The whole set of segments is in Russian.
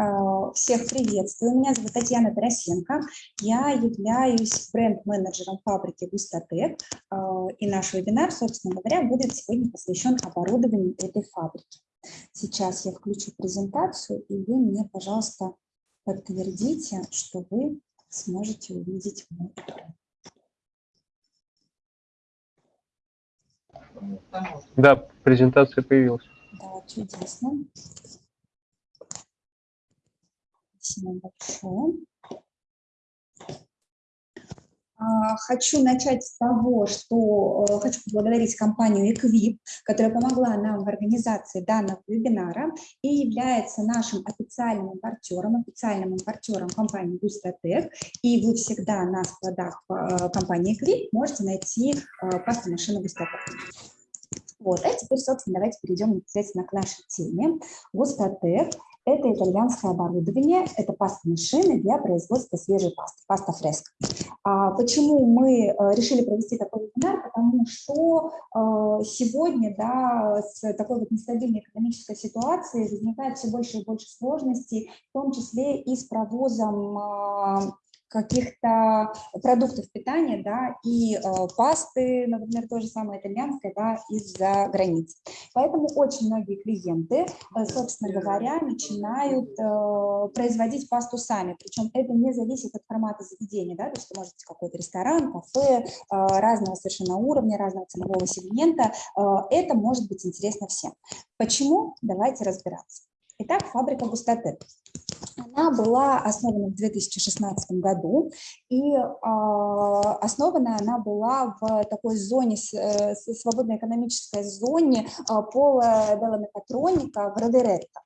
А, всех приветствую. Меня зовут Татьяна Тарасенко. Я являюсь бренд-менеджером фабрики Густатек. А, и наш вебинар, собственно говоря, будет сегодня посвящен оборудованию этой фабрики. Сейчас я включу презентацию, и вы мне, пожалуйста, подтвердите, что вы сможете увидеть мой экран. Да, презентация появилась. Да, чудесно. Спасибо большое. А, хочу начать с того, что э, хочу поблагодарить компанию Equip, которая помогла нам в организации данного вебинара и является нашим официальным импортером, официальным импортером компании Gustatec. И вы всегда на складах э, компании Equip можете найти э, пасту машины Gustatec. Вот, а теперь, собственно, давайте перейдем непосредственно к нашей теме. Густатек – это итальянское оборудование, это паста машины для производства свежей пасты, паста фреска. А почему мы э, решили провести такой вебинар? Потому что э, сегодня да, с такой вот нестабильной экономической ситуацией возникает все больше и больше сложностей, в том числе и с провозом э, каких-то продуктов питания, да, и э, пасты, например, то же самое итальянское, да, из-за границы. Поэтому очень многие клиенты, э, собственно говоря, начинают э, производить пасту сами, причем это не зависит от формата заведения, да, то есть это может быть какой-то ресторан, кафе, э, разного совершенно уровня, разного ценового сегмента, э, это может быть интересно всем. Почему? Давайте разбираться. Итак, фабрика Густатек. Она была основана в 2016 году, и э, основана она была в такой зоне, э, свободной экономической зоне э, пола Делла в Родеретто.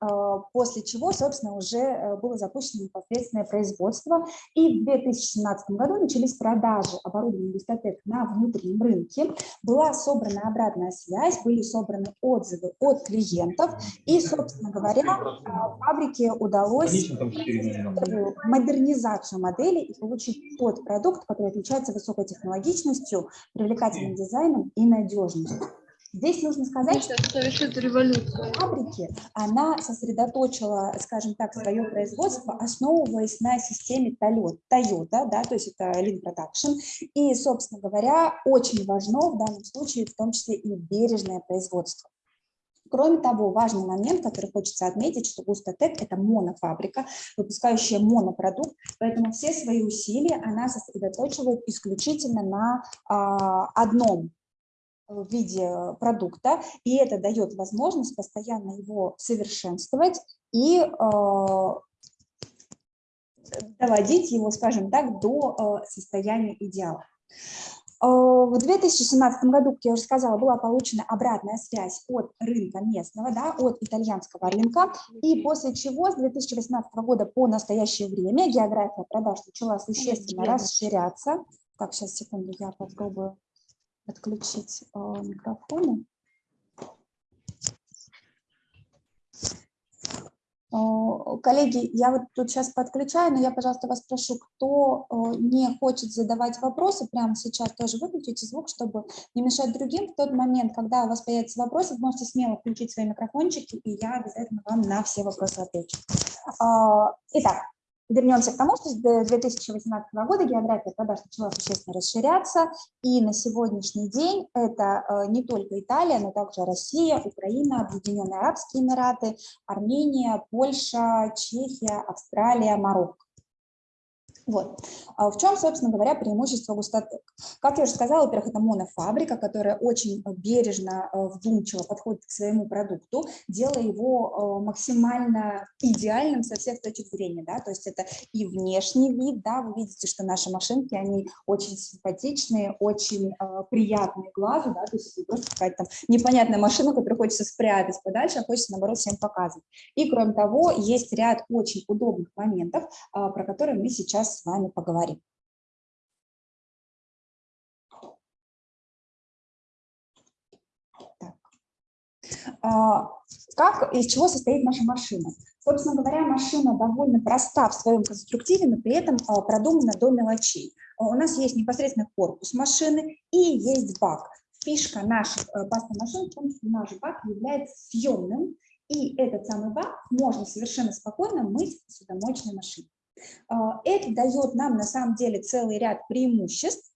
А, после чего, собственно, уже э, было запущено непосредственное производство. И в 2017 году начались продажи оборудования Густатек на внутреннем рынке. Была собрана обратная связь, были собраны отзывы от клиентов. И, собственно говоря, а, фабрике удалось модернизацию модели и получить тот продукт, который отличается высокой технологичностью, привлекательным дизайном и надежностью. Здесь нужно сказать, что совершит революцию. фабрики, она сосредоточила, скажем так, свое производство, основываясь на системе Toyota, да, то есть это Lean Production, и, собственно говоря, очень важно в данном случае, в том числе и бережное производство. Кроме того, важный момент, который хочется отметить, что Густатек – это монофабрика, выпускающая монопродукт, поэтому все свои усилия она сосредоточивает исключительно на а, одном в виде продукта, и это дает возможность постоянно его совершенствовать и э, доводить его, скажем так, до э, состояния идеала. Э, в 2017 году, как я уже сказала, была получена обратная связь от рынка местного, да, от итальянского рынка, и после чего с 2018 года по настоящее время география продаж начала существенно расширяться. Так, сейчас, секунду, я попробую отключить э, микрофоны. Э, коллеги, я вот тут сейчас подключаю, но я, пожалуйста, вас прошу, кто э, не хочет задавать вопросы, прямо сейчас тоже выключите звук, чтобы не мешать другим. В тот момент, когда у вас появятся вопросы, вы можете смело включить свои микрофончики, и я обязательно вам на все вопросы отвечу. Итак, Вернемся к тому, что с 2018 года география продаж начала существенно расширяться, и на сегодняшний день это э, не только Италия, но также Россия, Украина, Объединенные Арабские Эмираты, Армения, Польша, Чехия, Австралия, Марокко. Вот. А в чем, собственно говоря, преимущество густотек? Как я уже сказала, во-первых, это монофабрика, которая очень бережно, э, вдумчиво подходит к своему продукту, делая его э, максимально идеальным со всех точек зрения. Да? То есть это и внешний вид, да, вы видите, что наши машинки, они очень симпатичные, очень э, приятные глазу, да, то есть просто какая-то там непонятная машина, которую хочется спрятать подальше, а хочется, наоборот, всем показывать. И, кроме того, есть ряд очень удобных моментов, про которые мы сейчас с вами поговорим. Так. А, как, из чего состоит наша машина? Собственно говоря, машина довольно проста в своем конструктиве, но при этом а, продумана до мелочей. А, у нас есть непосредственно корпус машины и есть бак. Фишка наших пастомашин в том, что наш бак является съемным, И этот самый бак можно совершенно спокойно мыть в посудомоечной машине. А, это дает нам на самом деле целый ряд преимуществ,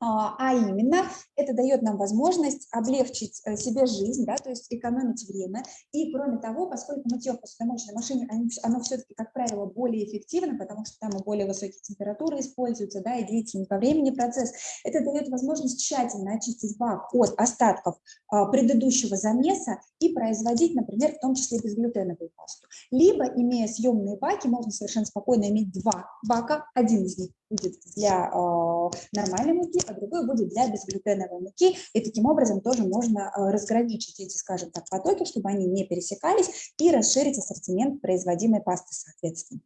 а, а именно это дает нам возможность облегчить э, себе жизнь, да, то есть экономить время. И кроме того, поскольку мытье в посудомоечной машине, оно все-таки, как правило, более эффективно, потому что там и более высокие температуры используются, да, и длительный по времени процесс, это дает возможность тщательно очистить бак от остатков а, предыдущего замеса и производить, например, в том числе безглютеновую пасту. Либо, имея съемные баки, можно совершенно спокойно иметь два бака, один из них будет для э, нормальной муки, а другой будет для безглютеновой муки. И таким образом тоже можно э, разграничить эти, скажем так, потоки, чтобы они не пересекались, и расширить ассортимент производимой пасты соответственно.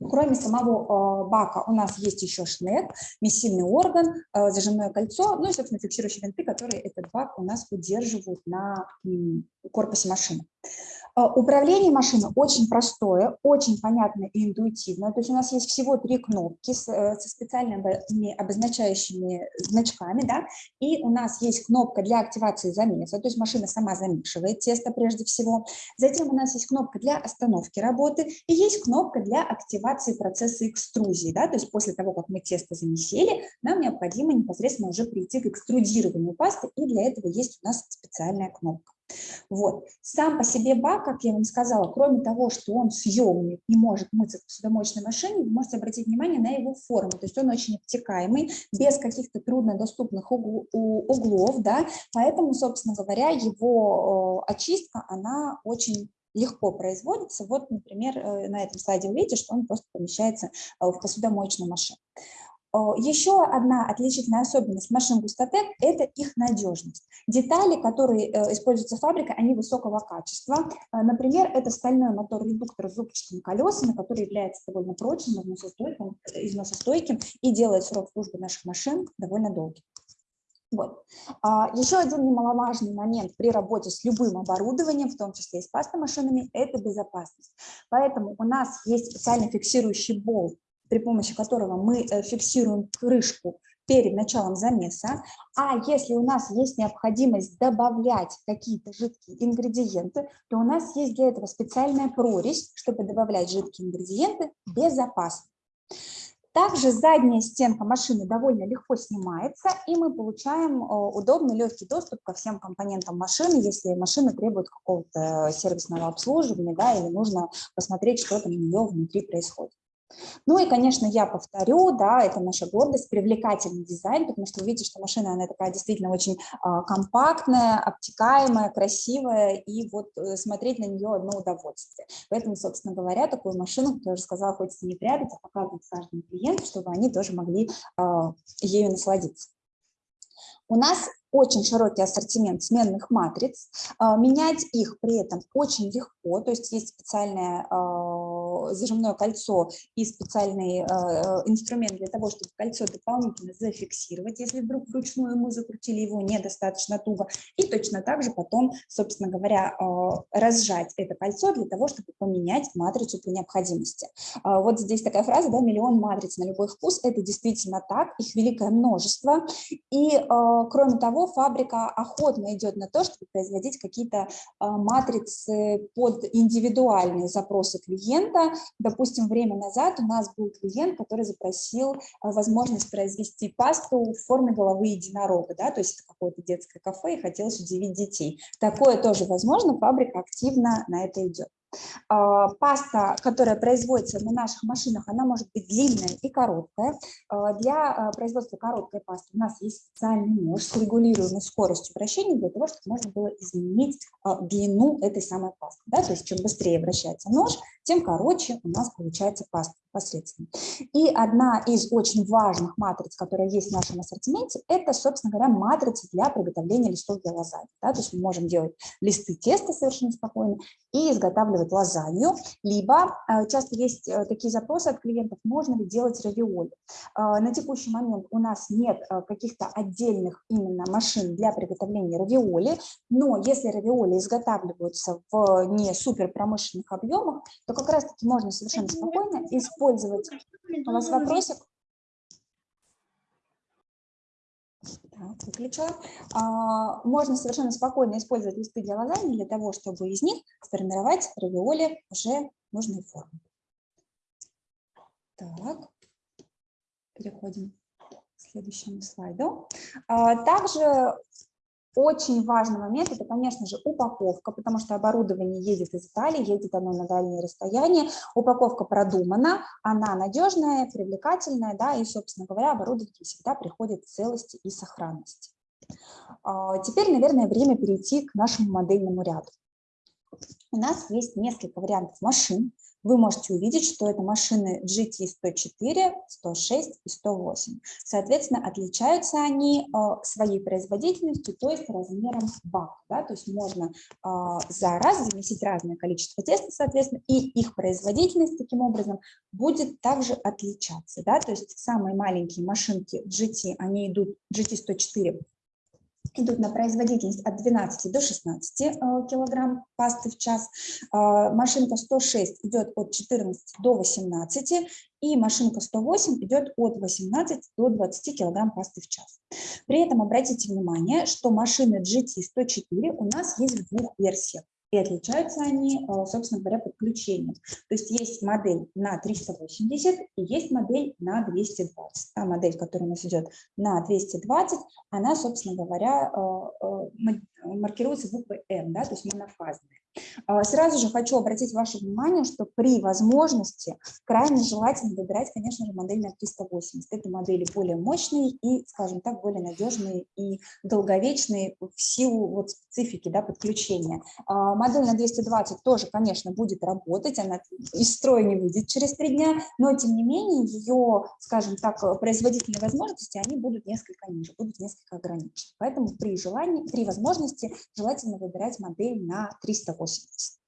Кроме самого э, бака у нас есть еще шнек, месильный орган, э, зажимное кольцо, ну и, собственно, фиксирующие винты, которые этот бак у нас удерживают на э, корпусе машины. А, управление машиной очень простое, очень понятное и интуитивное. То есть у нас есть всего три кнопки э, со специальными обозначающими значками, да, и у нас есть кнопка для активации замеса, то есть машина сама замешивает тесто прежде всего. Затем у нас есть кнопка для остановки работы и есть кнопка для активации процесса экструзии, да, то есть после того, как мы тесто замесили, нам необходимо непосредственно уже прийти к экструдированию пасты, и для этого есть у нас специальная кнопка. Вот. Сам по себе бак, как я вам сказала, кроме того, что он съемный и может мыться в посудомоечной машине, вы можете обратить внимание на его форму. То есть он очень обтекаемый, без каких-то труднодоступных углов, да, поэтому, собственно говоря, его очистка, она очень легко производится. Вот, например, э, на этом слайде вы видите, что он просто помещается э, в посудомоечную машину. Еще одна отличительная особенность машин Густатек – это их надежность. Детали, которые э, используются фабрикой, они высокого качества. Э, например, это стальной мотор-редуктор с зубчатыми колесами, который является довольно прочным, износостойким, износостойким и делает срок службы наших машин довольно долгим. Вот. А, еще один немаловажный момент при работе с любым оборудованием, в том числе и с пастомашинами, это безопасность. Поэтому у нас есть специально фиксирующий болт при помощи которого мы э, фиксируем крышку перед началом замеса, а если у нас есть необходимость добавлять какие-то жидкие ингредиенты, то у нас есть для этого специальная прорезь, чтобы добавлять жидкие ингредиенты безопасно. Также задняя стенка машины довольно легко снимается, и мы получаем э, удобный легкий доступ ко всем компонентам машины, если машина требует какого-то сервисного обслуживания, да, или нужно посмотреть, что там у нее внутри происходит. Ну и, конечно, я повторю, да, это наша гордость, привлекательный дизайн, потому что вы видите, что машина, она такая действительно очень а, компактная, обтекаемая, красивая, и вот э, смотреть на нее одно удовольствие. Поэтому, собственно говоря, такую машину, как я уже сказала, хочется не прятать, а показывать каждому клиенту, чтобы они тоже могли а, ею насладиться. У нас очень широкий ассортимент сменных матриц, а, менять их при этом очень легко, то есть есть специальное а, зажимное кольцо и специальный а, инструмент для того, чтобы кольцо дополнительно зафиксировать, если вдруг вручную мы закрутили его недостаточно туго, и точно так же потом, собственно говоря, разжать это кольцо для того, чтобы поменять матрицу при необходимости. Вот здесь такая фраза, да, миллион матриц на любой вкус, это действительно так, их великое множество, и кроме того, фабрика охотно идет на то, чтобы производить какие-то а, матрицы под индивидуальные запросы клиента. Допустим, время назад у нас был клиент, который запросил а, возможность произвести пасту в форме головы единорога, да, то есть какое-то детское кафе и хотелось удивить детей. Такое тоже возможно, фабрика активно на это идет. А, паста, которая производится на наших машинах, она может быть длинная и короткая. А, для а, производства короткой пасты у нас есть специальный нож с регулируемой скоростью вращения для того, чтобы можно было изменить длину этой самой пасты. Да? То есть чем быстрее вращается нож, тем короче у нас получается паста непосредственно. И одна из очень важных матриц, которая есть в нашем ассортименте, это, собственно говоря, матрица для приготовления листов для лазаньи. Да? То есть мы можем делать листы теста совершенно спокойно и изготавливать лазанью, либо э, часто есть э, такие запросы от клиентов, можно ли делать равиоли. Э, на текущий момент у нас нет каких-то отдельных именно машин для приготовления равиоли, но если равиоли изготавливаются в не супер промышленных объемах, то как раз-таки можно совершенно спокойно использовать. У вас вопросик? Так, выключила. А, можно совершенно спокойно использовать листы для лазаньи для того, чтобы из них сформировать равиоли уже нужной формы. Так, переходим к следующему слайду. А, также очень важный момент – это, конечно же, упаковка, потому что оборудование едет из Италии, едет оно на дальние расстояния. Упаковка продумана, она надежная, привлекательная, да, и, собственно говоря, оборудование всегда приходит в целости и сохранности. А, теперь, наверное, время перейти к нашему модельному ряду. У нас есть несколько вариантов машин, вы можете увидеть, что это машины GT104, 106 и 108. Соответственно, отличаются они э, своей производительностью, то есть размером бака. Да? То есть можно э, за раз замесить разное количество теста, соответственно, и их производительность таким образом будет также отличаться. Да? То есть самые маленькие машинки GT, они идут GT104 идут на производительность от 12 до 16 э, килограмм пасты в час. Э, машинка 106 идет от 14 до 18, и машинка 108 идет от 18 до 20 килограмм пасты в час. При этом обратите внимание, что машины GT104 у нас есть в двух версиях. И отличаются они, э, собственно говоря, подключением. То есть есть модель на 380 и есть модель на 220. Та модель, которая у нас идет на 220, она, собственно говоря, э, э, маркируется буквой М, да, то есть монофазная. А, сразу же хочу обратить ваше внимание, что при возможности крайне желательно выбирать, конечно же, модель на 380. Это модели более мощные и, скажем так, более надежные и долговечные в силу вот специфики да, подключения. А, модель на 220 тоже, конечно, будет работать, она из строя не выйдет через три дня, но, тем не менее, ее, скажем так, производительные возможности, они будут несколько ниже, будут несколько ограничены. Поэтому при желании, при возможности желательно выбирать модель на 380. 80.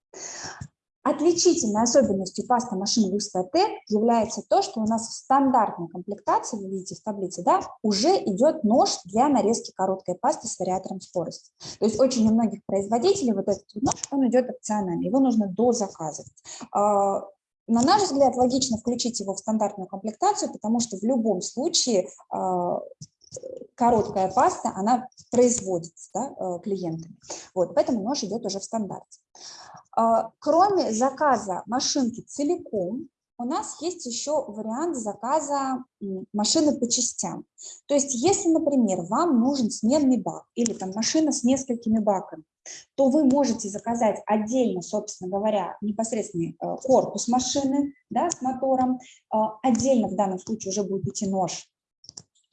Отличительной особенностью пасты машины Люста Т является то, что у нас в стандартной комплектации, вы видите в таблице, да, уже идет нож для нарезки короткой пасты с вариатором скорости. То есть очень у многих производителей вот этот нож, он идет опционально, его нужно дозаказывать. А, на наш взгляд, логично включить его в стандартную комплектацию, потому что в любом случае а, короткая паста, она производится да, э, клиентами. Вот, поэтому нож идет уже в стандарте. А, кроме заказа машинки целиком, у нас есть еще вариант заказа машины по частям. То есть, если, например, вам нужен сменный бак или там машина с несколькими баками, то вы можете заказать отдельно, собственно говоря, непосредственный э, корпус машины да, с мотором. А, отдельно в данном случае уже будет идти нож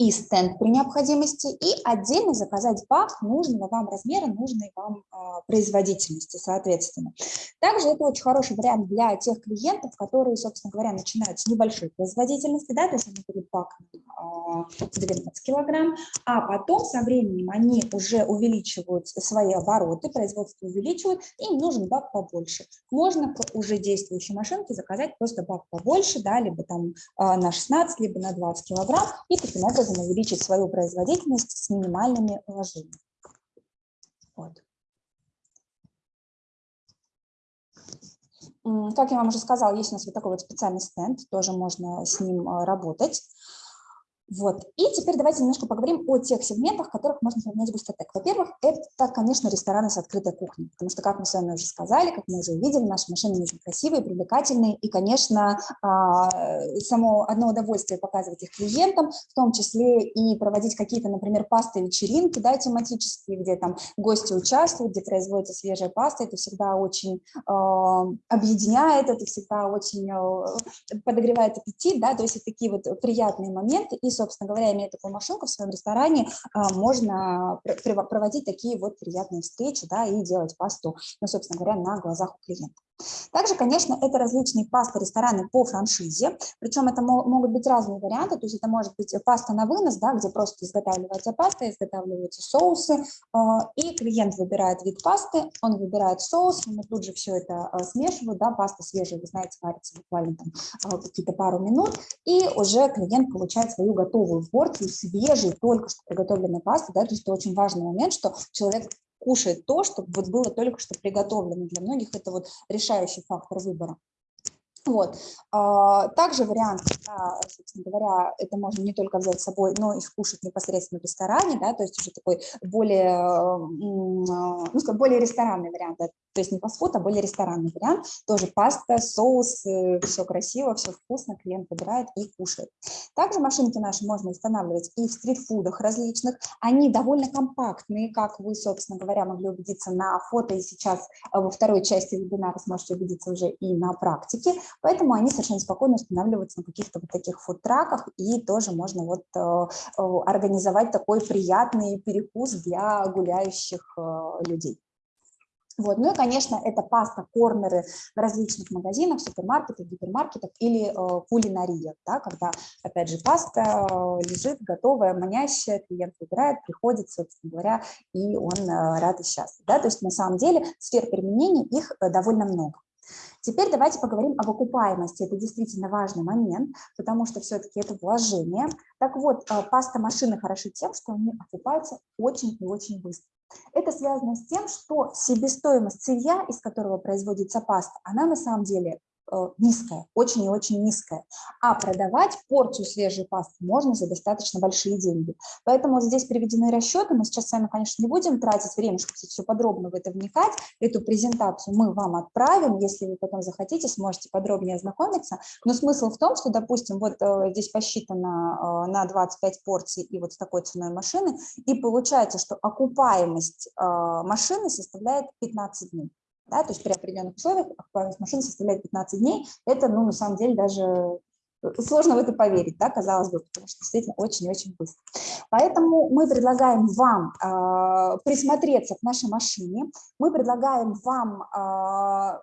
и стенд при необходимости, и отдельно заказать бак нужного вам размера, нужной вам а, производительности, соответственно. Также это очень хороший вариант для тех клиентов, которые, собственно говоря, начинают с небольшой производительности, да, то есть они берут бак а, 12 килограмм, а потом со временем они уже увеличивают свои обороты, производство увеличивают, им нужен бак побольше. Можно к уже действующей машинке заказать просто бак побольше, да, либо там а, на 16, либо на 20 килограмм, и таким образом образом увеличить свою производительность с минимальными вложениями. Вот. Как я вам уже сказала, есть у нас вот такой вот специальный стенд, тоже можно с ним а, работать. Вот. И теперь давайте немножко поговорим о тех сегментах, которых можно сравнять Густатек. Во-первых, это, конечно, рестораны с открытой кухней, потому что, как мы с вами уже сказали, как мы уже увидели, наши машины очень красивые, привлекательные, и, конечно, а, само одно удовольствие показывать их клиентам, в том числе и проводить какие-то, например, пасты-вечеринки, да, тематические, где там гости участвуют, где производится свежая паста, это всегда очень а, объединяет, это всегда очень а, подогревает аппетит, да, то есть это такие вот приятные моменты, и, собственно говоря, имея такую машинку в своем ресторане, а, можно проводить такие вот приятные встречи, да, и делать пасту, ну, собственно говоря, на глазах у клиента. Также, конечно, это различные пасты рестораны по франшизе, причем это могут быть разные варианты, то есть это может быть паста на вынос, да, где просто изготавливается паста, изготавливаются соусы, а, и клиент выбирает вид пасты, он выбирает соус, мы тут же все это а, смешивают, да, паста свежая, вы знаете, варится буквально там а, какие-то пару минут, и уже клиент получает свою готовую порцию свежей, только что приготовленной пасты, да, то есть это очень важный момент, что человек кушает то, что вот было только что приготовлено. Для многих это вот решающий фактор выбора. Вот. А, также вариант, да, собственно говоря, это можно не только взять с собой, но и скушать непосредственно в ресторане, да, то есть уже такой более, ну, скажем, более ресторанный вариант, да, то есть не фастфуд, а более ресторанный вариант, тоже паста, соус, э, все красиво, все вкусно, клиент выбирает и кушает. Также машинки наши можно устанавливать и в стритфудах различных, они довольно компактные, как вы, собственно говоря, могли убедиться на фото, и сейчас э, во второй части вебинара сможете убедиться уже и на практике, Поэтому они совершенно спокойно устанавливаются на каких-то вот таких фудтраках, и тоже можно вот э, организовать такой приятный перекус для гуляющих людей. Вот. Ну и, конечно, это паста, корнеры в различных магазинах, супермаркетах, гипермаркетах или э, кулинариях, да, когда, опять же, паста лежит готовая, манящая, клиент выбирает, приходит, собственно говоря, и он э, рад и счастлив. Да? То есть, на самом деле, сфер применения их довольно много. Теперь давайте поговорим об окупаемости. Это действительно важный момент, потому что все-таки это вложение. Так вот, э, паста машины хороши тем, что они окупаются очень и очень быстро. Это связано с тем, что себестоимость сырья, из которого производится паста, она на самом деле низкая, очень и очень низкая. А продавать порцию свежей пасты можно за достаточно большие деньги. Поэтому вот здесь приведены расчеты. Мы сейчас с вами, конечно, не будем тратить время, чтобы все подробно в это вникать. Эту презентацию мы вам отправим. Если вы потом захотите, сможете подробнее ознакомиться. Но смысл в том, что, допустим, вот э, здесь посчитано э, на 25 порций и вот с такой ценой машины, и получается, что окупаемость машины составляет 15 дней да, то есть при определенных условиях актуальность машины составляет 15 дней, это, ну, на самом деле, даже э, сложно в это поверить, да, казалось бы, потому что действительно очень-очень быстро. Поэтому мы предлагаем вам э, присмотреться к нашей машине, мы предлагаем вам э,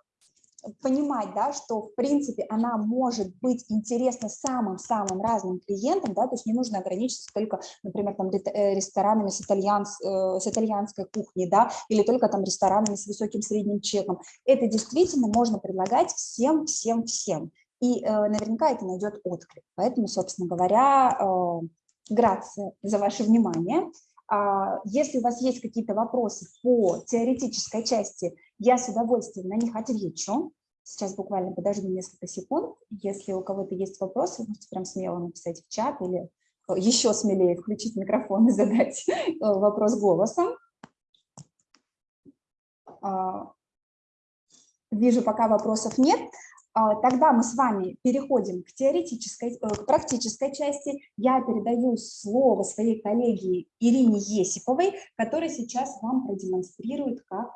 понимать, да, что в принципе она может быть интересна самым-самым разным клиентам, да, то есть не нужно ограничиться только, например, там э, ресторанами с, итальянс, э, с итальянской кухней, да, или только там ресторанами с высоким средним чеком. Это действительно можно предлагать всем, всем, всем. И э, наверняка это найдет отклик. Поэтому, собственно говоря, э, грация за ваше внимание. А, если у вас есть какие-то вопросы по теоретической части, я с удовольствием на них отвечу. Сейчас буквально подожду несколько секунд. Если у кого-то есть вопросы, можете прям смело написать в чат или э, еще смелее включить микрофон и задать э, вопрос голосом. А, вижу, пока вопросов нет. А, тогда мы с вами переходим к теоретической, э, к практической части. Я передаю слово своей коллеге Ирине Есиповой, которая сейчас вам продемонстрирует, как,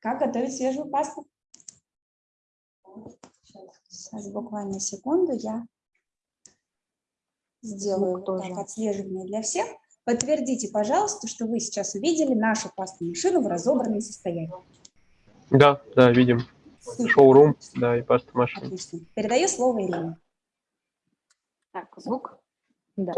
как готовить свежую пасту. Сейчас буквально секунду я сделаю вот так отслеживание для всех. Подтвердите, пожалуйста, что вы сейчас увидели нашу пастную машину в разобранном состоянии. Да, да, видим. Шоурум, да, и паста машина. Отлично. Передаю слово Ирине. Так, звук. Да.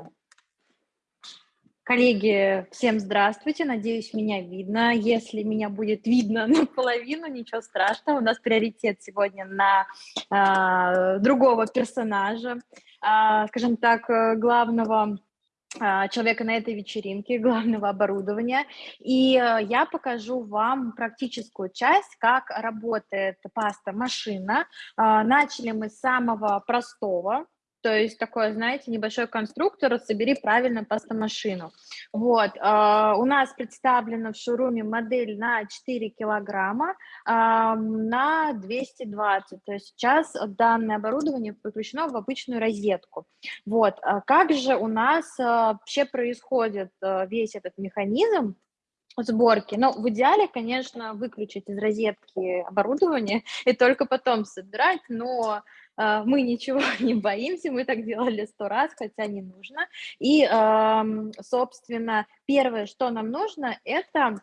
Коллеги, всем здравствуйте, надеюсь, меня видно. Если меня будет видно наполовину, ничего страшного, у нас приоритет сегодня на э, другого персонажа, э, скажем так, главного а, человека на этой вечеринке, главного оборудования. И э, я покажу вам практическую часть, как работает паста-машина. Начали мы с самого простого, то есть такой, знаете, небольшой конструктор, собери правильно пастомашину. Вот, э, у нас представлена в шоуруме модель на 4 килограмма э, на 220, то есть сейчас данное оборудование подключено в обычную розетку. Вот, а как же у нас э, вообще происходит э, весь этот механизм, сборки. Но в идеале, конечно, выключить из розетки оборудование и только потом собирать, но э, мы ничего не боимся, мы так делали сто раз, хотя не нужно. И, э, собственно, первое, что нам нужно, это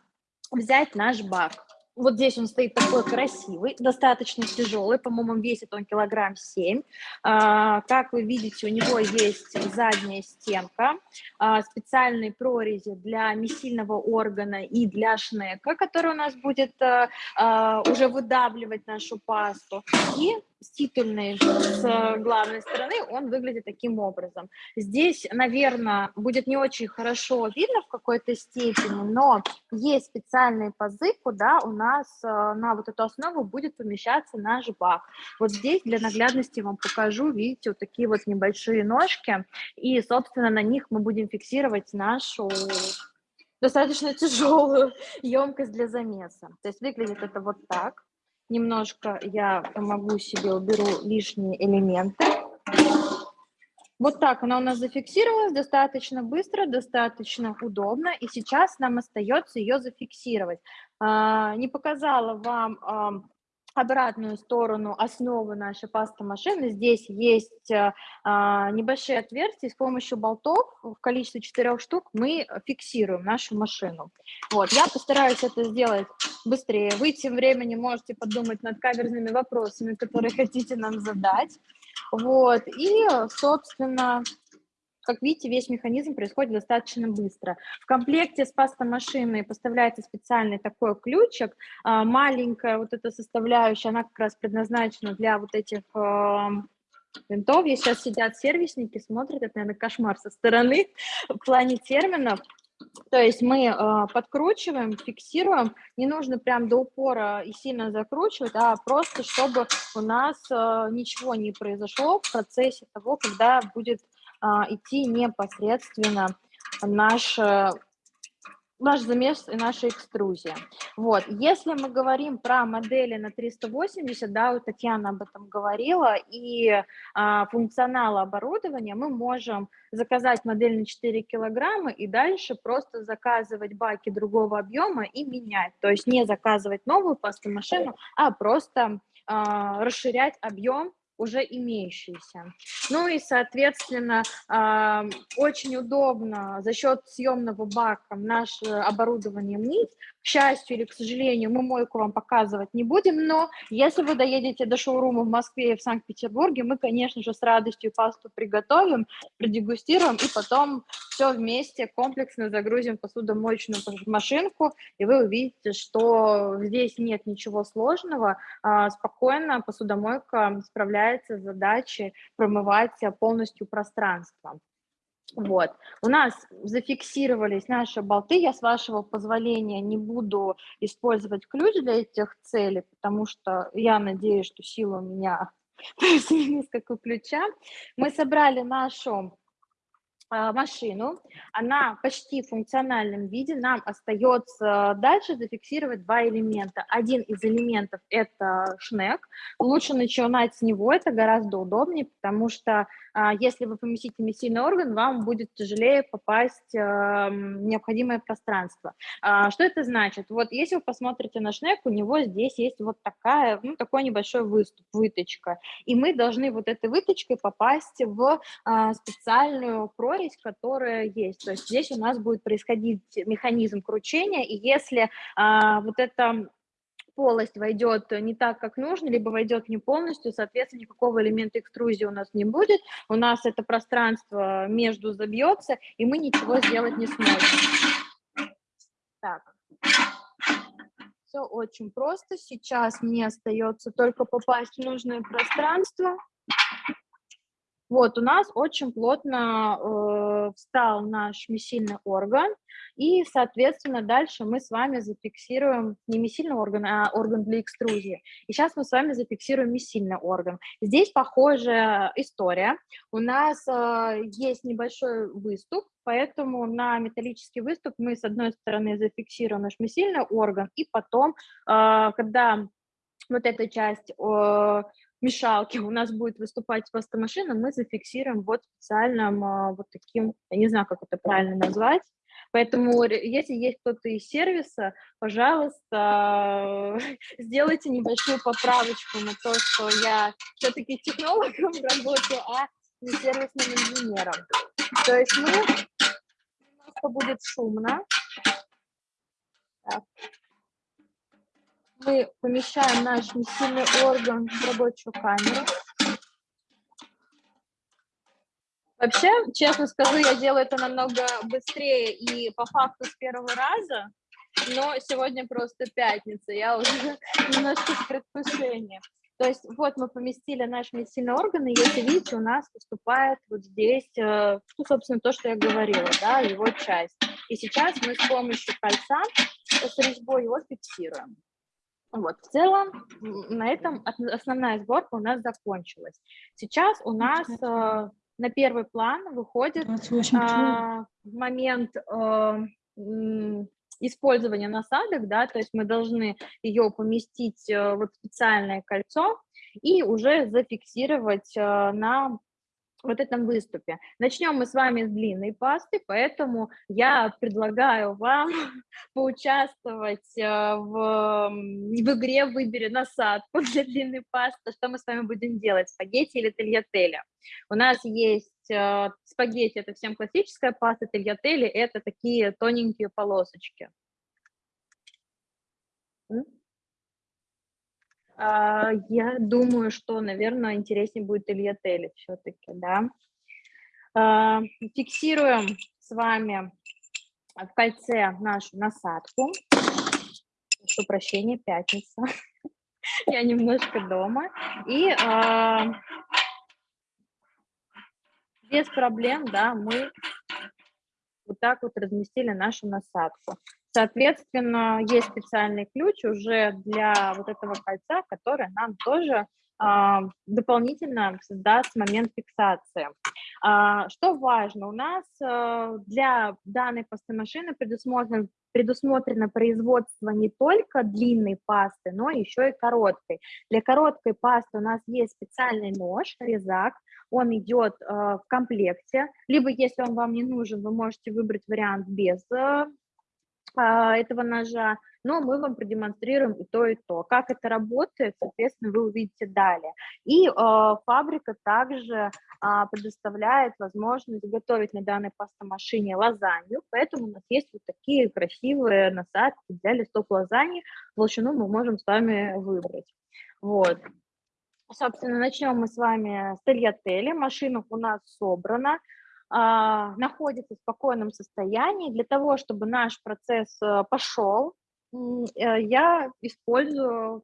взять наш бак. Вот здесь он стоит такой красивый, достаточно тяжелый, по-моему, весит он килограмм 7. А, как вы видите, у него есть задняя стенка, а, специальные прорези для месильного органа и для шнека, который у нас будет а, а, уже выдавливать нашу пасту. И с с главной стороны он выглядит таким образом. Здесь, наверное, будет не очень хорошо видно в какой-то степени, но есть специальные пазы, куда у нас нас э, на вот эту основу будет помещаться наш бак. Вот здесь для наглядности вам покажу, видите, вот такие вот небольшие ножки, и, собственно, на них мы будем фиксировать нашу достаточно тяжелую емкость для замеса. То есть выглядит это вот так. Немножко я помогу себе, уберу лишние элементы. Вот так она у нас зафиксировалась достаточно быстро, достаточно удобно, и сейчас нам остается ее зафиксировать. А, не показала вам обратную сторону основы нашей пасты машины. Здесь есть а, а, небольшие отверстия, с помощью болтов в количестве четырех штук мы фиксируем нашу машину. Вот, я постараюсь это сделать быстрее. Вы тем временем можете подумать над каверзными вопросами, которые хотите нам задать. Вот, и, собственно, как видите, весь механизм происходит достаточно быстро. В комплекте с пастомашиной поставляется специальный такой ключик. А, маленькая вот эта составляющая, она как раз предназначена для вот этих винтов. Здесь сейчас сидят сервисники, смотрят, это, наверное, кошмар со стороны в плане терминов. То есть мы э, подкручиваем, фиксируем, не нужно прям до упора и сильно закручивать, а просто чтобы у нас э, ничего не произошло в процессе того, когда будет а, идти непосредственно наш, э, наш замес и наша экструзия. Вот. Если мы говорим про модели на 380, да, вот Татьяна об этом говорила, и а, функционал оборудования, мы можем заказать модель на 4 килограмма и дальше просто заказывать баки другого объема и менять. То есть не заказывать новую пастомашину, а просто а, расширять объем уже имеющиеся. Ну и, соответственно, очень удобно за счет съемного бака наше оборудование мыть. К счастью или к сожалению, мы мойку вам показывать не будем, но если вы доедете до шоурума в Москве и в Санкт-Петербурге, мы, конечно же, с радостью пасту приготовим, продегустируем и потом все вместе комплексно загрузим посудомоечную машинку, и вы увидите, что здесь нет ничего сложного, а, спокойно посудомойка справляется с задачей промывать полностью пространство. Вот. У нас зафиксировались наши болты. Я, с вашего позволения, не буду использовать ключ для этих целей, потому что я надеюсь, что сила у меня плюс-минус как у ключа. Мы собрали нашу а, машину, она почти в функциональном виде, нам остается дальше зафиксировать два элемента. Один из элементов – это шнек, лучше начинать с него, это гораздо удобнее, потому что если вы поместите месильный орган, вам будет тяжелее попасть в необходимое пространство. А, что это значит? Вот если вы посмотрите на шнек, у него здесь есть вот такая, ну, такой небольшой выступ, выточка, и мы должны вот этой выточкой попасть в специальную прорезь, которая есть. То есть здесь у нас будет происходить механизм кручения, и если а, вот эта полость войдет не так, как нужно, либо войдет не полностью, соответственно, никакого элемента экструзии у нас не будет, у нас это пространство между забьется, и мы ничего сделать не сможем. Так. Все очень просто. Сейчас мне остается только попасть в нужное пространство. Вот, у нас очень плотно э, встал наш месильный орган, и, соответственно, дальше мы с вами зафиксируем не месильный орган, а орган для экструзии. И сейчас мы с вами зафиксируем месильный орган. Здесь похожая история. У нас э, есть небольшой выступ, поэтому на металлический выступ мы с одной стороны зафиксируем наш месильный орган, и потом, э, когда вот эта часть э, мешалки у нас будет выступать пастомашина, мы зафиксируем вот специальным а, вот таким, я не знаю, как это правильно назвать, Поэтому, если есть кто-то из сервиса, пожалуйста, сделайте небольшую поправочку на то, что я все-таки технологом работаю, а не сервисным инженером. То есть мы немножко будет шумно. Мы помещаем наш месильный орган в рабочую камеру. Вообще, честно скажу, я делаю это намного быстрее и по факту с первого раза, но сегодня просто пятница, я уже немножко в предвкушении. То есть вот мы поместили наш месильный орган, и если видите, у нас поступает вот здесь, э, ну, собственно, то, что я говорила, да, его часть. И сейчас мы с помощью кольца с резьбой его фиксируем. Вот, в целом на этом основная сборка у нас закончилась. Сейчас у нас э, на первый план выходит э, момент э, использования насадок, да, то есть мы должны ее поместить э, в специальное кольцо и уже зафиксировать э, на вот этом выступе. Начнем мы с вами с длинной пасты, поэтому я предлагаю вам поучаствовать э, в, в игре «Выбери насадку» для длинной пасты. Что мы с вами будем делать, спагетти или тельятеля? У нас есть э, спагетти, это всем классическая паста, тельятели – это такие тоненькие полосочки. А, я думаю, что, наверное, интереснее будет Илья Телли все-таки, да. А, фиксируем с вами в кольце нашу насадку. Прошу прощения, пятница. Я немножко дома. И а, без проблем, да, мы вот так вот разместили нашу насадку. Соответственно, есть специальный ключ уже для вот этого кольца, который нам тоже а, дополнительно создаст момент фиксации. А, что важно, у нас а, для данной пастомашины предусмотрено, предусмотрено производство не только длинной пасты, но еще и короткой. Для короткой пасты у нас есть специальный нож, резак, он идет в комплекте, либо если он вам не нужен, вы можете выбрать вариант без а, этого ножа, но мы вам продемонстрируем и то, и то. Как это работает, соответственно, вы увидите далее. И э, фабрика также э, предоставляет возможность готовить на данной пастомашине лазанью, поэтому у нас есть вот такие красивые насадки для листов лазаньи. Толщину мы можем с вами выбрать. Вот. Собственно, начнем мы с вами с тельятели. Машина у нас собрана. А, находится в спокойном состоянии, для того, чтобы наш процесс э, пошел, э, я использую